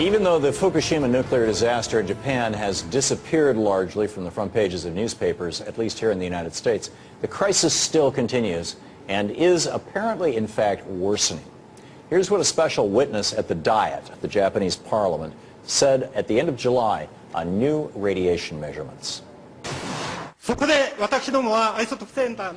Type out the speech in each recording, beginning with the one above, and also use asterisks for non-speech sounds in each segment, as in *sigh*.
Even though the Fukushima nuclear disaster in Japan has disappeared largely from the front pages of newspapers, at least here in the United States, the crisis still continues and is apparently, in fact, worsening. Here's what a special witness at the Diet, the Japanese parliament, said at the end of July on new radiation measurements.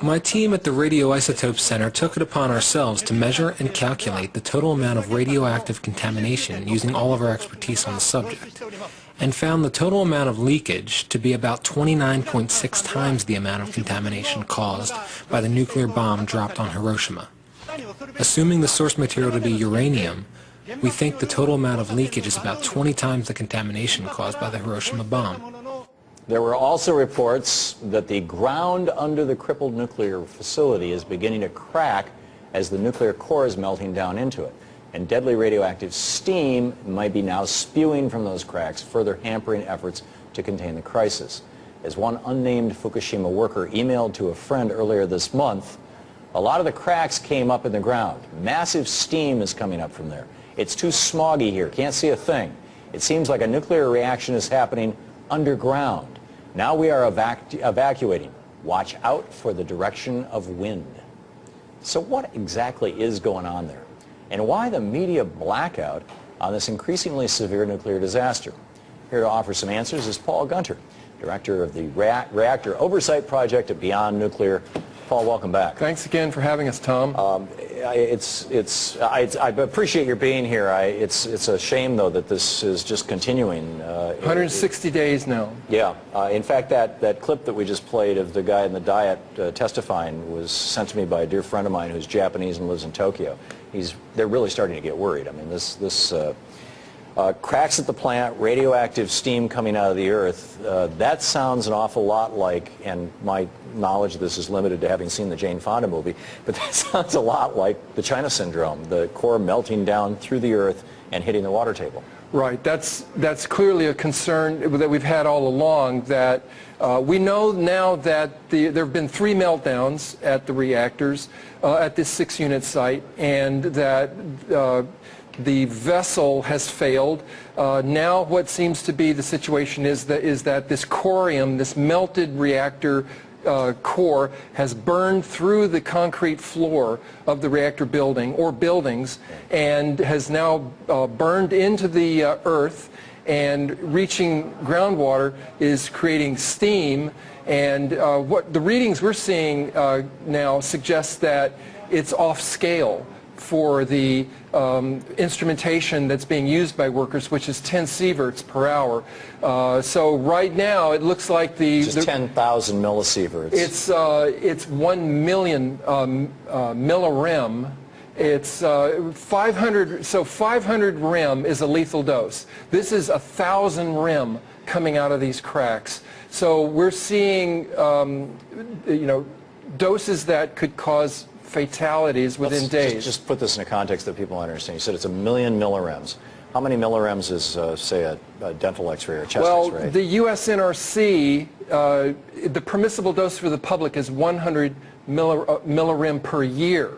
My team at the Radioisotope Center took it upon ourselves to measure and calculate the total amount of radioactive contamination using all of our expertise on the subject, and found the total amount of leakage to be about 29.6 times the amount of contamination caused by the nuclear bomb dropped on Hiroshima. Assuming the source material to be uranium, we think the total amount of leakage is about 20 times the contamination caused by the Hiroshima bomb. There were also reports that the ground under the crippled nuclear facility is beginning to crack as the nuclear core is melting down into it. And deadly radioactive steam might be now spewing from those cracks, further hampering efforts to contain the crisis. As one unnamed Fukushima worker emailed to a friend earlier this month, a lot of the cracks came up in the ground. Massive steam is coming up from there. It's too smoggy here, can't see a thing. It seems like a nuclear reaction is happening underground. Now we are evac evacuating. Watch out for the direction of wind. So what exactly is going on there? And why the media blackout on this increasingly severe nuclear disaster? Here to offer some answers is Paul Gunter, director of the Reactor Oversight Project at Beyond Nuclear. Paul, welcome back. Thanks again for having us, Tom. Um, it's, it's, I, I, appreciate your being here. I, it's, it's a shame, though, that this is just continuing. Uh, 160 it, days now. Yeah. Uh, in fact, that, that clip that we just played of the guy in the Diet uh, testifying was sent to me by a dear friend of mine who's Japanese and lives in Tokyo. He's, they're really starting to get worried. I mean, this, this uh, cracks at the plant, radioactive steam coming out of the earth, uh, that sounds an awful lot like, and my knowledge of this is limited to having seen the Jane Fonda movie, but *laughs* that sounds a lot like the China syndrome, the core melting down through the earth and hitting the water table. Right. That's, that's clearly a concern that we've had all along that uh, we know now that the, there have been three meltdowns at the reactors uh, at this six-unit site and that uh, the vessel has failed. Uh, now what seems to be the situation is that, is that this corium, this melted reactor uh, core has burned through the concrete floor of the reactor building or buildings and has now uh, burned into the uh, earth and reaching groundwater is creating steam and uh, what the readings we're seeing uh, now suggest that it's off scale for the um, instrumentation that's being used by workers, which is 10 sieverts per hour. Uh, so right now, it looks like the... Just 10,000 millisieverts. It's, uh, it's 1 million um, uh, millirem. It's uh, 500, so 500 rem is a lethal dose. This is a 1,000 rem coming out of these cracks. So we're seeing, um, you know, doses that could cause fatalities within Let's days. Just, just, put this in a context that people understand. You said it's a million millirems. How many millirems is, uh, say, a, a dental x-ray or chest well, x-ray? Well, the USNRC, uh, the permissible dose for the public is 100 millir uh, millirem per year.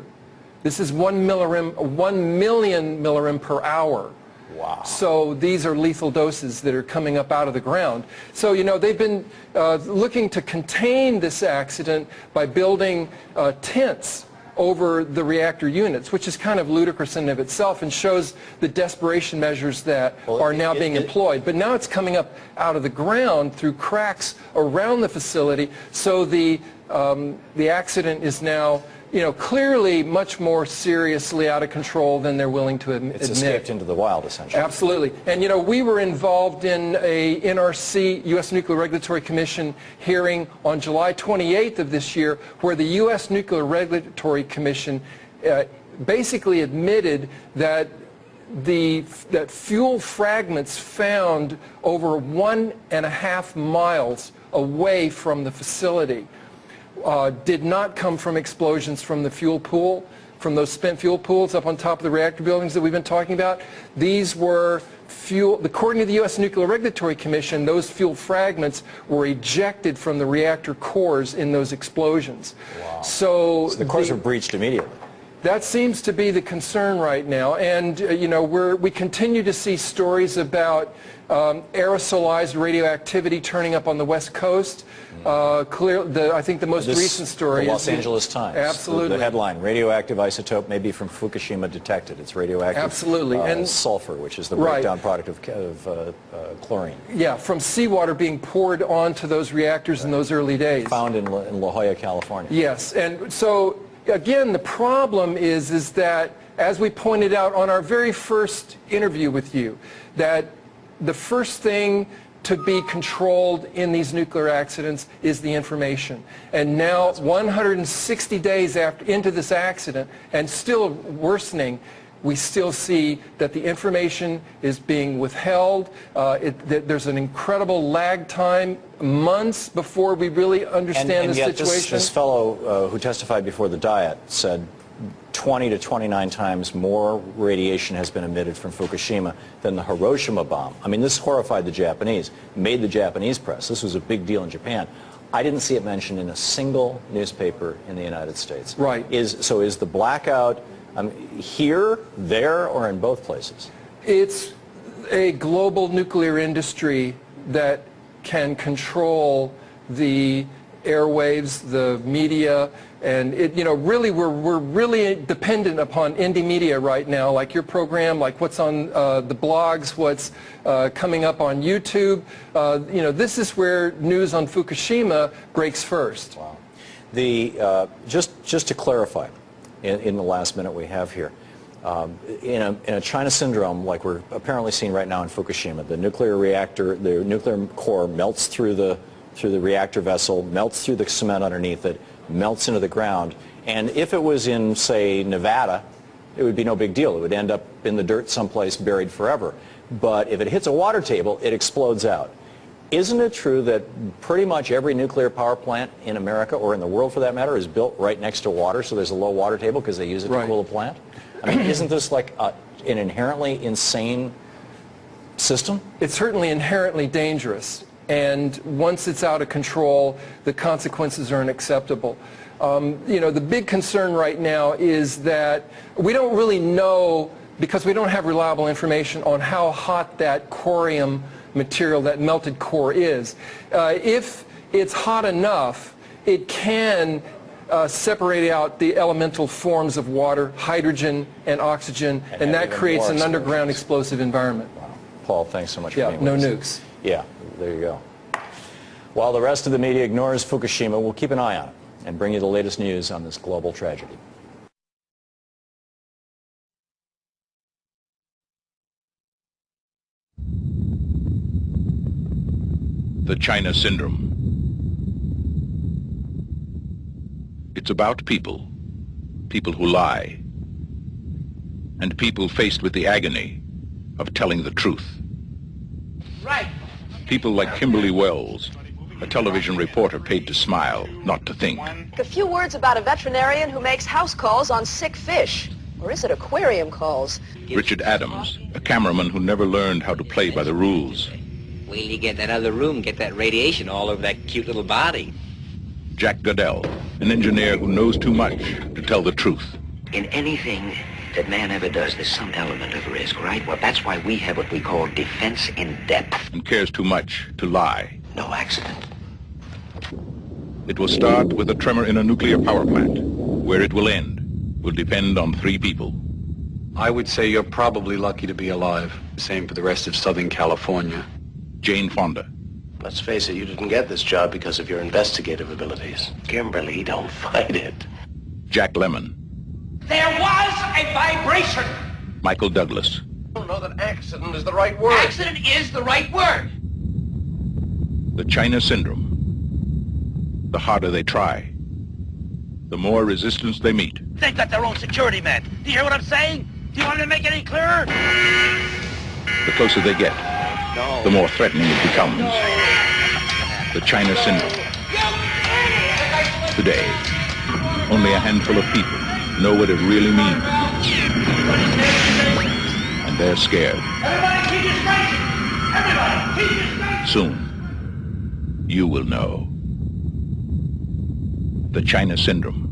This is 1 millirem, 1 million millirem per hour. Wow. So these are lethal doses that are coming up out of the ground. So, you know, they've been uh, looking to contain this accident by building uh, tents over the reactor units, which is kind of ludicrous in and of itself and shows the desperation measures that well, are now it, being it, employed. But now it's coming up out of the ground through cracks around the facility, so the, um, the accident is now you know, clearly much more seriously out of control than they're willing to admit. It's escaped into the wild, essentially. Absolutely. And, you know, we were involved in a NRC, U.S. Nuclear Regulatory Commission hearing on July 28th of this year where the U.S. Nuclear Regulatory Commission uh, basically admitted that the that fuel fragments found over one and a half miles away from the facility uh, did not come from explosions from the fuel pool, from those spent fuel pools up on top of the reactor buildings that we've been talking about. These were fuel, according to the U.S. Nuclear Regulatory Commission, those fuel fragments were ejected from the reactor cores in those explosions. Wow. So, so the cores the, were breached immediately. That seems to be the concern right now, and uh, you know we're, we continue to see stories about um, aerosolized radioactivity turning up on the west coast. Uh, clear, the, I think the most This- recent story the Los Angeles Times. Absolutely. The headline, radioactive isotope may be from Fukushima detected. It's radioactive Absolutely, uh, and- sulfur, which is the Right. breakdown product of, of uh, uh, chlorine, Yeah, from seawater being poured onto those reactors in those early days. found in La, in La Jolla, California. Yes, and so again, the problem is is that as we pointed out on our very first interview with you, that the first thing to be controlled in these nuclear accidents is the information. And now 160 days after into this accident and still worsening, we still see that the information is being withheld. Uh, it, that there's an incredible lag time, months before we really understand and, and the yet this, situation. this fellow uh, who testified before the Diet said 20 to 29 times more radiation has been emitted from Fukushima than the Hiroshima bomb. I mean, this horrified the Japanese, made the Japanese press. This was a big deal in Japan. I didn't see it mentioned in a single newspaper in the United States. Right. Is, so is the blackout um, here, there, or in both places? It's a global nuclear industry that can control the airwaves, the media, and it, you know, really we're, we're really dependent upon indie media right now, like your program, like what's on uh, the blogs, what's uh, coming up on YouTube. Uh, you know, this is where news on Fukushima breaks first. Wow. The, uh, just, just to clarify, in, in the last minute we have here, um, in, a, in a China syndrome like we're apparently seeing right now in Fukushima, the nuclear reactor, the nuclear core melts through the, through the reactor vessel, melts through the cement underneath it, melts into the ground, and if it was in, say, Nevada, it would be no big deal. It would end up in the dirt someplace buried forever. But if it hits a water table, it explodes out. Isn't it true that pretty much every nuclear power plant in America, or in the world for that matter, is built right next to water, so there's a low water table because they use it Right. to cool the plant? I mean, isn't this like a, an inherently insane system? it's certainly inherently dangerous. And once it's out of control, the consequences are unacceptable. Um, you know, the big concern right now is that we don't really know, because we don't have reliable information on how hot that corium material, that melted core is. Uh, if it's hot enough, it can uh, separate out the elemental forms of water, hydrogen and oxygen, And and, that creates an underground explosive environment. Wow. Paul, thanks so much for Yeah, being no with us. nukes. Yeah, there you go. While the rest of the media ignores Fukushima, we'll keep an eye on it and bring you the latest news on this global tragedy. The China Syndrome. It's about people, people who lie, and people faced with the agony of telling the truth. Right. People like Kimberly Wells, a television reporter paid to smile, not to think. A few words about a veterinarian who makes house calls on sick fish. Or is it aquarium calls? Richard Adams, a cameraman who never learned how to play by the rules. Wait till you get in that other room, get that radiation all over that cute little body. Jack Godell, an engineer who knows too much to tell the truth. In anything that man ever does, there's some element of risk, right? Well, that's why we have what we call defense in depth. and cares too much to lie. No accident. It will start with a tremor in a nuclear power plant. Where it will end will depend on three people. I would say you're probably lucky to be alive. Same for the rest of Southern California. Jane Fonda, Let's face it, you didn't get this job because of your investigative abilities. Kimberly, don't fight it. Jack Lemmon, There was a vibration. Michael Douglas, I don't know that accident is the right word. Accident is the right word. the China Syndrome. The harder they try, the more resistance they meet. They've got their own security man. Do you hear what I'm saying? Do you want me to make it any clearer? The closer they get, the more threatening it becomes. The China Syndrome. Today, only a handful of people know what it really means. And they're scared. Soon, you will know. The China Syndrome.